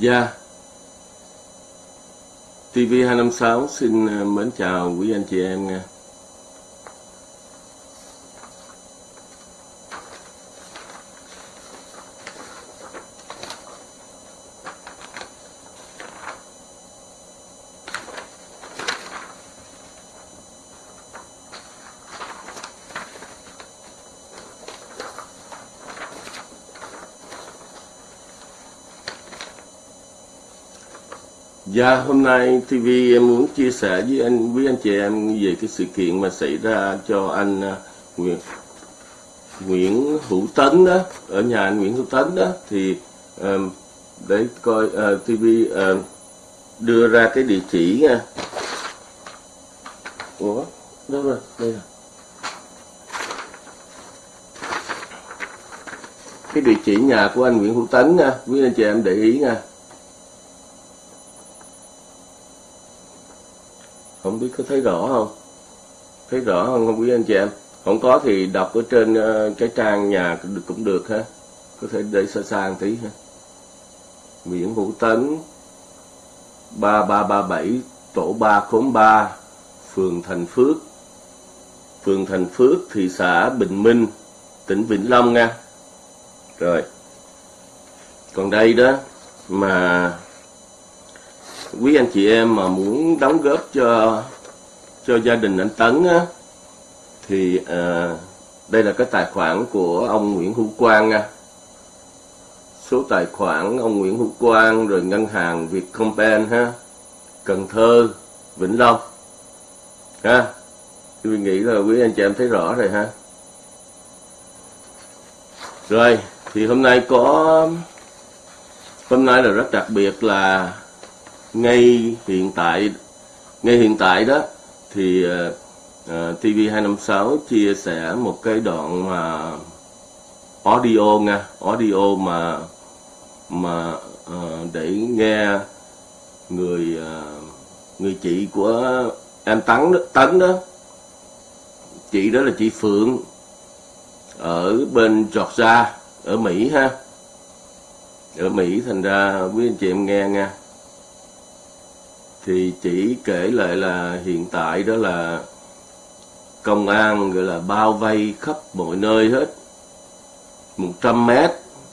Dạ. TV256 xin ờ, mến chào quý anh chị em nha. Dạ, hôm nay TV em muốn chia sẻ với anh với anh chị em về cái sự kiện mà xảy ra cho anh à, Nguyễn Nguyễn Hữu Tấn đó ở nhà anh Nguyễn Hữu Tấn đó thì um, để coi à, uh, TV uh, đưa ra cái địa chỉ nha. Ủa, đâu rồi? Đây rồi. Cái địa chỉ nhà của anh Nguyễn Hữu Tấn nha, quý anh chị em để ý nha. Không biết có thấy rõ không? Thấy rõ không không biết anh chị em? Không có thì đọc ở trên ờ, cái trang nhà cũng được, cũng được ha. Có thể để xa xa một tí ha. Nguyễn Hữu Tấn 3337 tổ 3 khóm 3 phường Thành Phước. Phường Thành Phước thị xã Bình Minh tỉnh Vĩnh Long nha. Rồi. Còn đây đó mà quý anh chị em mà muốn đóng góp cho cho gia đình anh Tấn á, thì à, đây là cái tài khoản của ông Nguyễn Hữu Quang nha. Số tài khoản ông Nguyễn Hữu Quang rồi ngân hàng Vietcombank ha, Cần Thơ, Vĩnh Long. Ha. Tôi nghĩ là quý anh chị em thấy rõ rồi ha. Rồi, thì hôm nay có hôm nay là rất đặc biệt là ngay hiện tại ngay hiện tại đó thì ờ, ờ, uh, TV256 chia sẻ một cái đoạn mà audio nha audio mà mà uh, để nghe người uh, người chị của em tấn đó, tấn đó. Chị đó là chị phượng ở bên georgia ở mỹ ha. Ở mỹ thành ra quý anh chị em nghe nha thì chỉ kể lại là hiện tại đó là công an gọi là bao vây khắp mọi nơi hết. 100 mét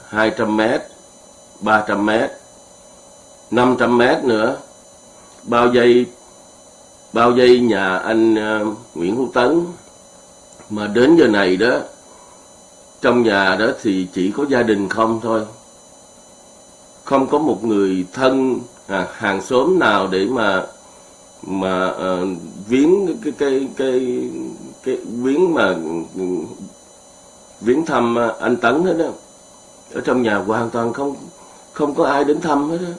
200 mét 300 mét 500 mét nữa. Bao dây bao dây nhà anh uh, Nguyễn Hữu Tấn. Mà đến giờ này đó trong nhà đó thì chỉ có gia đình không thôi. Không có một người thân à, hàng xóm nào để mà mà uh, viếng cái cái cái cái viếng mà viếng thăm anh Tấn hết đó ở trong nhà hoàn toàn không không có ai đến thăm hết đó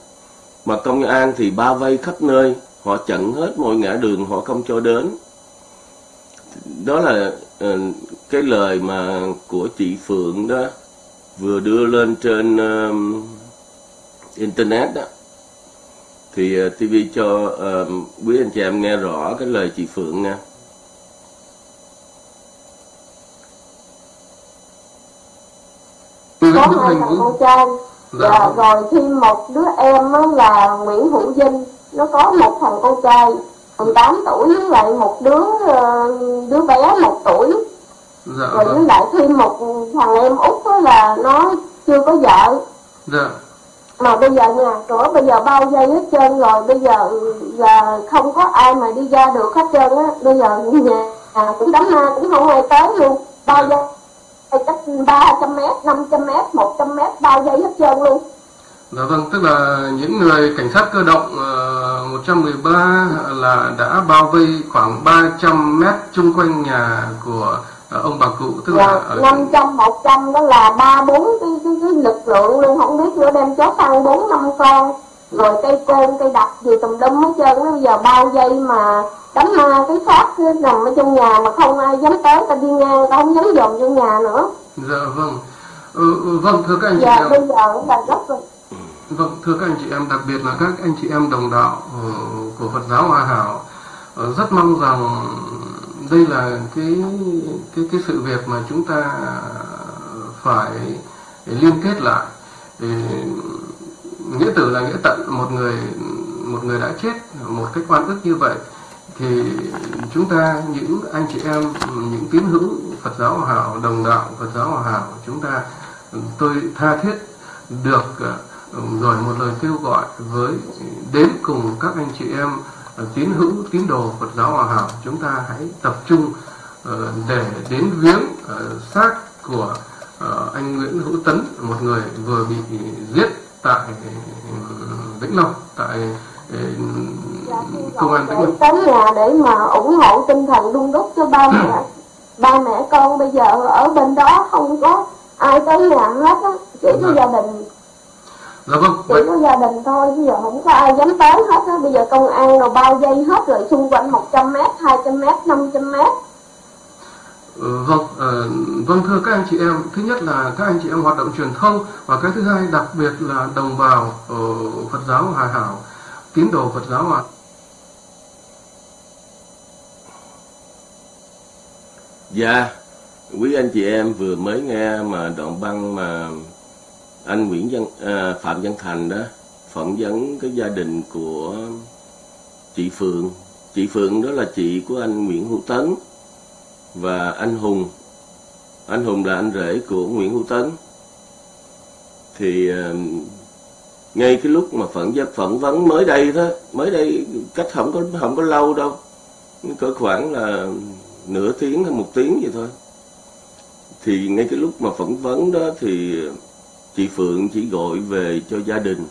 mà công an thì bao vây khắp nơi họ chặn hết mọi ngã đường họ không cho đến. Đó là uh, cái lời mà của chị Phượng đó vừa đưa lên trên uh, internet đó thì uh, TV cho uh, quý anh chị em nghe rõ cái lời chị Phượng nha. có hai thằng con trai dạ. và rồi thêm một đứa em đó là Nguyễn Hữu Vinh nó có một thằng con trai 18 tuổi với lại một đứa ờ, đứa bé một tuổi dạ, rồi với vâng. lại thêm một thằng em út đó là nó chưa có vợ dạ mà bây giờ nhà cửa bây giờ bao dây hết trơn rồi bây giờ là không có ai mà đi ra được hết trơn á. Bây giờ nhà à, cũng đám ma cũng không ai tới luôn. Bao dây cách 300 mét, 500 mét, 100 mét bao dây hết trơn luôn. Dạ vâng, tức là những người cảnh sát cơ động ờ, uh, 113 là đã bao vây khoảng 300 mét chung quanh nhà của ông bà cụ tức dạ, là ở... 500 100 đó là ba bốn cái, cái, cái lực lượng luôn không biết nữa đem chó săn bốn năm con. Rồi cây côn cây đập gì tùm lum hết trơn bây giờ bao dây mà đánh ma cái xác nằm ở trong nhà mà không ai dám tới ta đi ngang ta không dám dòm trong nhà nữa. Dạ vâng. Ừ, ừ vâng thưa các anh dạ, chị em. bây giờ là rất rồi vâng thưa các anh chị em đặc biệt là các anh chị em đồng đạo uh, của Phật giáo Hòa Hảo uh, rất mong rằng đây là cái cái cái sự việc mà chúng ta phải liên kết lại. Nghĩa tử là nghĩa tận, một người một người đã chết, một cách quan ức như vậy, thì chúng ta, những anh chị em, những tín hữu Phật giáo Hòa hảo, đồng đạo Phật giáo Hòa hảo, chúng ta, tôi tha thiết được ờ, rồi một lời kêu gọi với, đến cùng các anh chị em tín hữu tín đồ Phật giáo Hòa hảo chúng ta hãy tập trung để đến viếng xác của anh Nguyễn Hữu Tấn một người vừa bị giết tại Vĩnh Long tại công an Vĩnh Long. Tới nhà để mà ủng hộ tinh thần đun đúc cho ba mẹ. Ba mẹ con bây giờ ở bên đó không có ai tới nhà hết á chỉ có gia đình dạ vâng chỉ có gia đình thôi bây giờ không có ai dám tới hết á bây giờ công an rồi bao dây hết rồi xung quanh 100 mét 200 mét 500 mét. Ừ, vâng, uh, vâng thưa các anh chị em, thứ nhất là các anh chị em hoạt động truyền thông và cái thứ hai đặc biệt là đồng bào ở Phật giáo Hòa Hảo, tín đồ Phật giáo Hòa. Dạ, quý anh chị em vừa mới nghe mà đoạn băng mà anh Nguyễn Văn à, Phạm Văn Thành đó phỏng vấn cái gia đình của chị Phượng. Chị Phượng đó là chị của anh Nguyễn Hữu Tấn và anh Hùng. Anh Hùng là anh rể của Nguyễn Hữu Tấn. Thì à, ngay cái lúc mà phỏng vấn phỏng vấn mới đây đó, mới đây cách không có không có lâu đâu. có khoảng là nửa tiếng hay một tiếng vậy thôi. Thì ngay cái lúc mà phỏng vấn đó thì chị Phượng chỉ gọi về cho gia đình.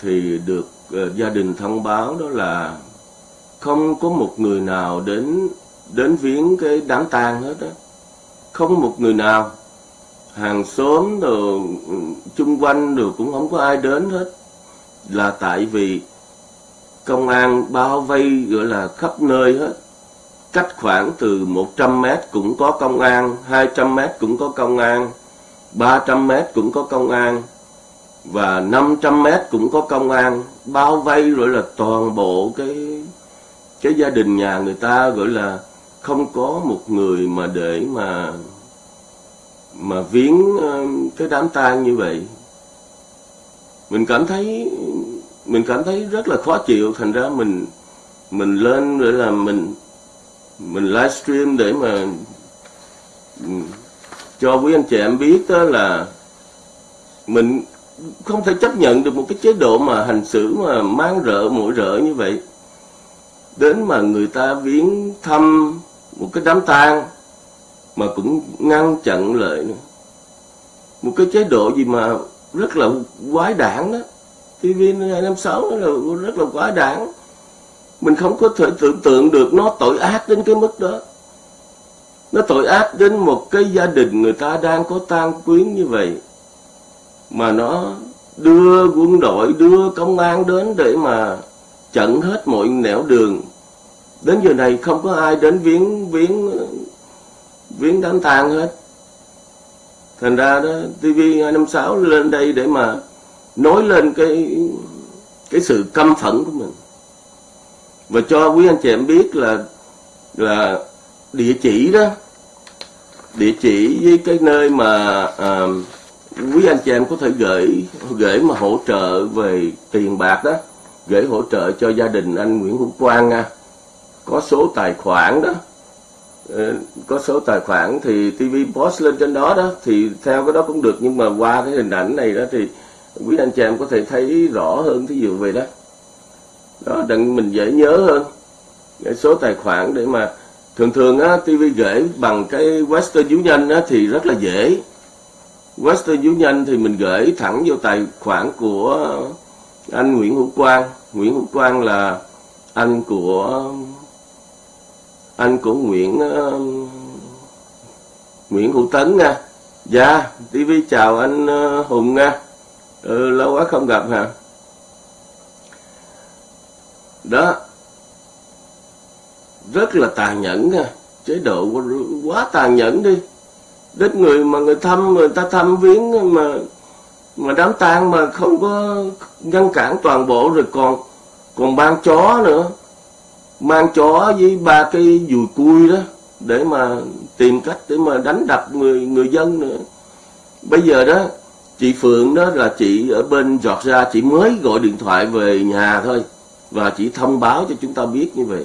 Thì được uh, gia đình thông báo đó là không có một người nào đến đến viếng cái đám tang hết á. Không một người nào. Hàng xóm rồi ừ, chung quanh rồi cũng không có ai đến hết. Là tại vì công an bao vây gọi là khắp nơi hết. Cách khoảng từ 100 mét cũng có công an 200 mét cũng có công an. 300 mét cũng có công an và 500 mét cũng có công an, bao vây rồi là toàn bộ cái cái gia đình nhà người ta, gọi là không có một người mà để mà mà viếng ờ, cái đám tang như vậy. Mình cảm thấy, mình cảm thấy rất là khó chịu, thành ra mình mình lên để là mình mình livestream để mà ừ, cho quý anh chị em biết đó là mình không thể chấp nhận được một cái chế độ mà hành xử mà mang rợ, mũi rợ như vậy. Đến mà người ta viếng thăm một cái đám tang mà cũng ngăn chặn lại nữa. Một cái chế độ gì mà rất là quái đản đó. TV 256 là rất là quái đản. Mình không có thể tưởng tượng được nó tội ác đến cái mức đó nó tội ác đến một cái gia đình người ta đang có tang quyến như vậy. Mà nó đưa quân đội, đưa công an đến để mà chặn hết mọi nẻo đường. Đến giờ này không có ai đến viếng viếng viếng đám tang hết. Thành ra đó TV 256 lên đây để mà nói lên cái cái sự căm phẫn của mình. Và cho quý anh chị em biết là là địa chỉ đó. Địa chỉ với cái nơi mà à, quý anh chị em có thể gửi gửi mà hỗ trợ về tiền bạc đó gửi hỗ trợ cho gia đình anh Nguyễn Hữu Quang nha. Có số tài khoản đó. Ờ, có số tài khoản thì TV post lên trên đó đó thì theo cái đó cũng được nhưng mà qua cái hình ảnh này đó thì quý anh chị em có thể thấy rõ hơn thí dụ về đó. Đó đặng mình dễ nhớ hơn. Cái số tài khoản để mà thường thường á TV gửi bằng cái Western Union á thì rất là dễ. Western Union thì mình gửi thẳng vô tài khoản của anh Nguyễn Hữu Quang. Nguyễn Hữu Quang là anh của anh của Nguyễn uh, Nguyễn Hữu Tấn nha. Dạ TV chào anh uh, Hùng nha. Ừ, lâu quá không gặp hả? Đó rất là tàn nhẫn nha. Chế độ quá tàn nhẫn đi. Đến người mà người thăm người ta thăm viếng mà mà đám tang mà không có ngăn cản toàn bộ rồi còn còn mang chó nữa. Mang chó với ba cái dùi cui đó để mà tìm cách để mà đánh đập người người dân nữa. Bây giờ đó chị Phượng đó là chị ở bên giọt ra, chị mới gọi điện thoại về nhà thôi và chỉ thông báo cho chúng ta biết như vậy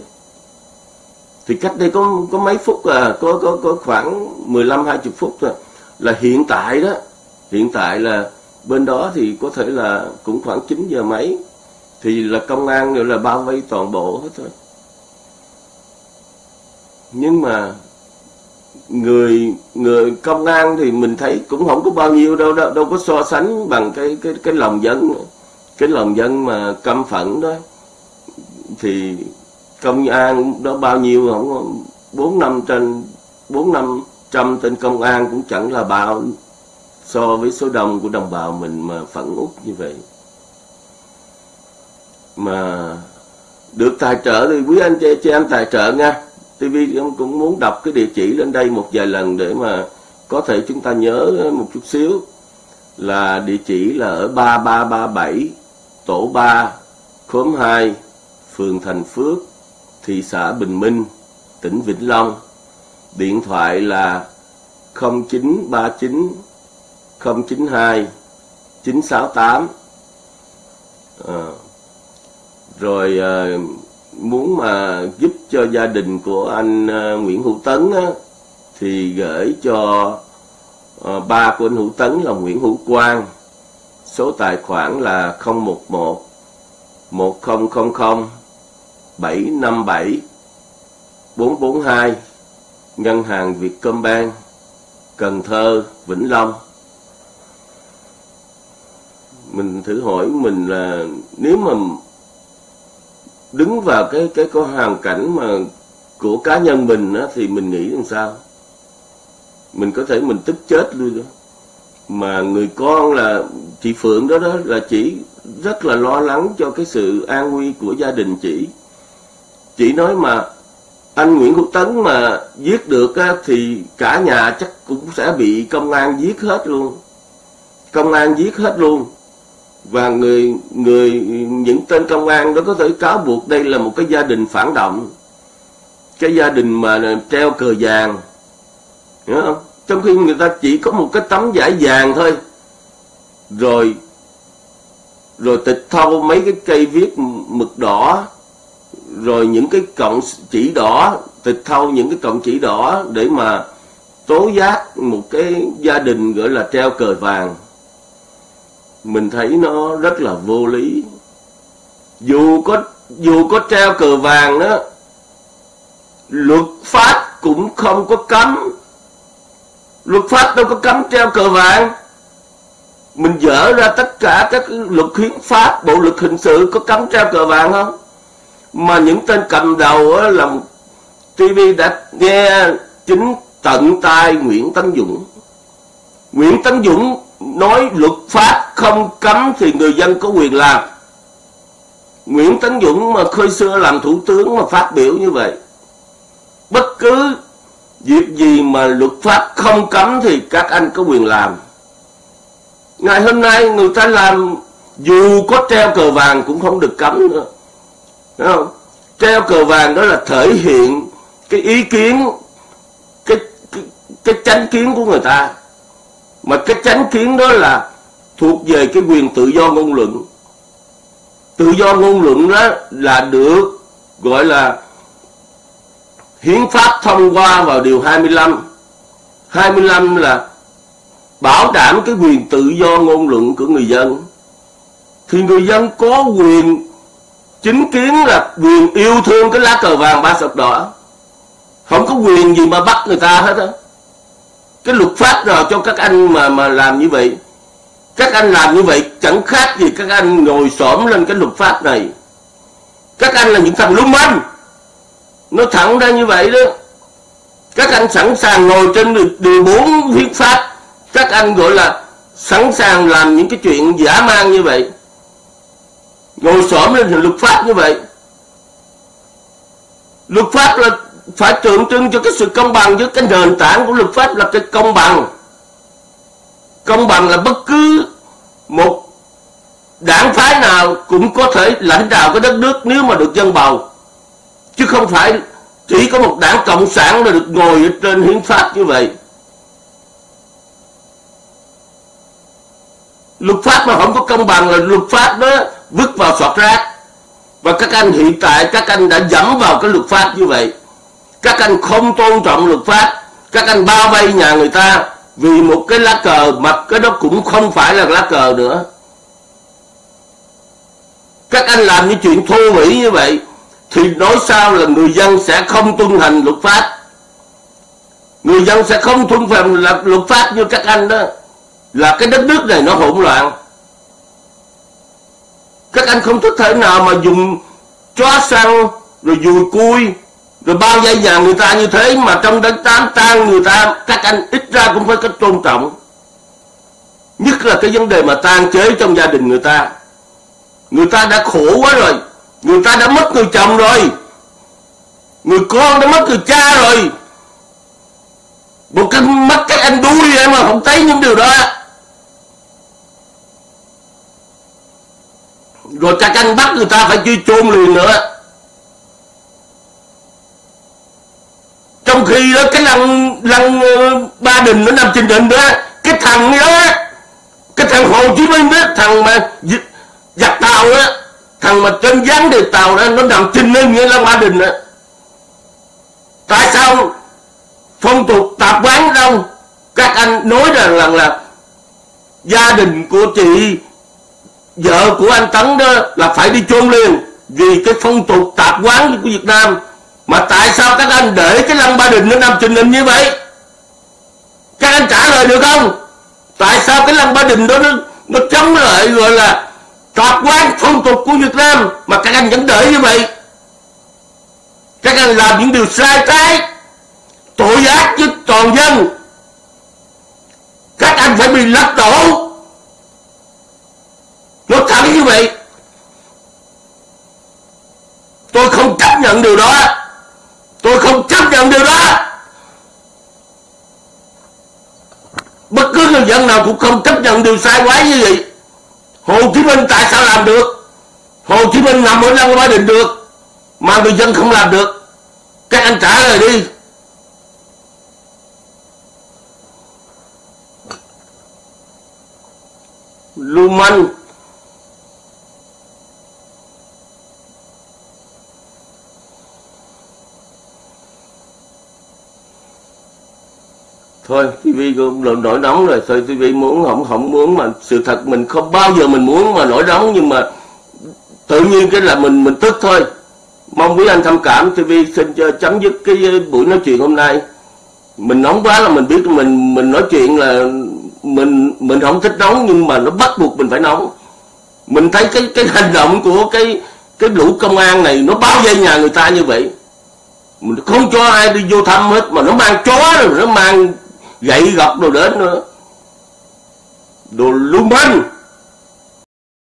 thì cách đây có có mấy phút à có có có khoảng 15 20 phút thôi. Là hiện tại đó hiện tại là bên đó thì có thể là cũng khoảng 9 giờ mấy. Thì là công an nữa là bao vây toàn bộ hết thôi. Nhưng mà người người công an thì mình thấy cũng không có bao nhiêu đâu đâu, đâu có so sánh bằng cái cái cái lòng dân cái lòng dân mà căm phẫn đó thì công an đó bao nhiêu không? Bốn năm trên bốn năm trăm tên công an cũng chẳng là bao so với số đông của đồng bào mình mà phẫn út như vậy. Mà được tài trợ thì quý anh chị, chị em tài trợ nha. TV cũng muốn đọc cái địa chỉ lên đây một vài lần để mà có thể chúng ta nhớ một chút xíu. Là địa chỉ là ở 3337 tổ 3 khóm 2 phường Thành Phước thị xã Bình Minh tỉnh Vĩnh Long. Điện thoại là 0939 092 968 à, rồi à, muốn mà giúp cho gia đình của anh à, Nguyễn Hữu Tấn á, thì gửi cho à, ba của anh Hữu Tấn là Nguyễn Hữu Quang. Số tài khoản là 011 1000 757 442 Ngân hàng Vietcombank Cần Thơ, Vĩnh Long. Mình thử hỏi mình là nếu mà đứng vào cái cái có hoàn cảnh mà của cá nhân mình á, thì mình nghĩ làm sao? Mình có thể mình tức chết luôn đó mà người con là chị Phượng đó đó là chỉ rất là lo lắng cho cái sự an nguy của gia đình chị chị nói mà anh Nguyễn Quốc Tấn mà giết được á, thì cả nhà chắc cũng sẽ bị công an giết hết luôn. Công an giết hết luôn. Và người người những tên công an đó có thể cáo buộc đây là một cái gia đình phản động. Cái gia đình mà treo cờ vàng. Hiểu không? Trong khi người ta chỉ có một cái tấm vải vàng thôi. Rồi rồi tịch thâu mấy cái cây viết mực đỏ rồi những cái cọng chỉ đỏ, tịch thâu những cái cọng chỉ đỏ để mà tố giác một cái gia đình gọi là treo cờ vàng. Mình thấy nó rất là vô lý. Dù có dù có treo cờ vàng đó, luật pháp cũng không có cấm. Luật pháp đâu có cấm treo cờ vàng. Mình dỡ ra tất cả các luật hiến pháp, bộ luật hình sự có cấm treo cờ vàng không? Mà những tên cầm đầu là TV đã nghe chính tận tai Nguyễn Tấn Dũng. Nguyễn Tấn Dũng nói luật pháp không cấm thì người dân có quyền làm. Nguyễn Tấn Dũng mà khơi xưa làm thủ tướng mà phát biểu như vậy, bất cứ việc gì mà luật pháp không cấm thì các anh có quyền làm. Ngày hôm nay người ta làm dù có treo cờ vàng cũng không được cấm nữa. Thấy không? treo cờ vàng đó là thể hiện cái ý kiến cái cái, cái chánh kiến của người ta. Mà cái chánh kiến đó là thuộc về cái quyền tự do ngôn luận. Tự do ngôn luận đó là được gọi là hiến pháp thông qua vào điều 25 25 là bảo đảm cái quyền tự do ngôn luận của người dân. Thì người dân có quyền chính kiến là quyền yêu thương cái lá cờ vàng ba sọc đỏ. Không có quyền gì mà bắt người ta hết á. Cái luật pháp nào cho các anh mà mà làm như vậy? Các anh làm như vậy chẳng khác gì các anh ngồi xổm lên cái luật pháp này. Các anh là những thằng lung manh. Nó thẳng ra như vậy đó. Các anh sẵn sàng ngồi trên đường bốn hiến pháp. Các anh gọi là sẵn sàng làm những cái chuyện giả mang như vậy ngồi xổm lên thì luật pháp như vậy. Luật pháp là phải tượng trưng cho cái sự công bằng với cái nền tảng của luật pháp là cái công bằng. Công bằng là bất cứ một đảng phái nào cũng có thể lãnh đạo cái đất nước nếu mà được dân bầu. Chứ không phải chỉ có một đảng cộng sản là được ngồi ở trên hiến pháp như vậy. Luật pháp mà không có công bằng là luật pháp đó vứt vào sọt rác. Và các anh hiện tại, các anh đã dẫm vào cái luật pháp như vậy. Các anh không tôn trọng luật pháp. Các anh bao vây nhà người ta vì một cái lá cờ mà cái đó cũng không phải là lá cờ nữa. Các anh làm những chuyện thô bỉ như vậy thì nói sao là người dân sẽ không tuân hành luật pháp? Người dân sẽ không tuân hành luật pháp như các anh đó là cái đất nước này nó hỗn loạn. Các anh không thích thể nào mà dùng chó xăng rồi dùi cui, rồi bao dây nhà người ta như thế mà trong đánh tám tan người ta, các anh ít ra cũng phải có tôn trọng. Nhất là cái vấn đề mà tan chế trong gia đình người ta. Người ta đã khổ quá rồi, người ta đã mất người chồng rồi, người con đã mất người cha rồi. Một cái mắt các anh đuôi em mà không thấy những điều đó. Rồi các anh bắt người ta phải truy chôn liền nữa. Trong khi đó cái lăng lăng ờ, ba đình nó nằm trên đỉnh đó cái thằng đó cái thằng hồ chí minh đó thằng mà giặc tàu đó thằng mà trên dáng đề tàu đó nó nằm trên lưng nghĩa lăng ba đình đó. Tại sao phong tục tạp quán đâu các anh nói rằng là, là gia đình của chị vợ của anh Tấn đó là phải đi chôn liền vì cái phong tục tạp quán của Việt Nam. Mà tại sao các anh để cái lăng ba đình nó nằm trình hình như vậy? Các anh trả lời được không? Tại sao cái lăng ba đình đó nó, nó chống lại gọi là tạp quán phong tục của Việt Nam mà các anh vẫn để như vậy? Các anh làm những điều sai trái tội ác với toàn dân. Các anh phải bị lật đổ nó thẳng như vậy. Tôi không chấp nhận điều đó. Tôi không chấp nhận điều đó. Bất cứ người dân nào cũng không chấp nhận điều sai quái như vậy. Hồ chí minh tại sao làm được? Hồ chí minh nằm ở lăng ba đình được, mà người dân không làm được. Các anh trả lời đi. Lưu manh thôi TV cũng nổi nóng rồi. Thôi TV muốn, không không muốn mà sự thật mình không bao giờ mình muốn mà nổi nóng, nhưng mà tự nhiên cái là mình mình tức thôi. Mong quý anh thông cảm TV xin cho chấm dứt cái buổi nói chuyện hôm nay. Mình nóng quá là mình biết mình mình nói chuyện là mình mình không thích nóng, nhưng mà nó bắt buộc mình phải nóng. Mình thấy cái cái hành động của cái cái lũ công an này nó bao vây nhà người ta như vậy. Mình không cho ai đi vô thăm hết, mà nó mang chó rồi, nó mang gậy gọc đồ đến nữa. Đồ lưu manh.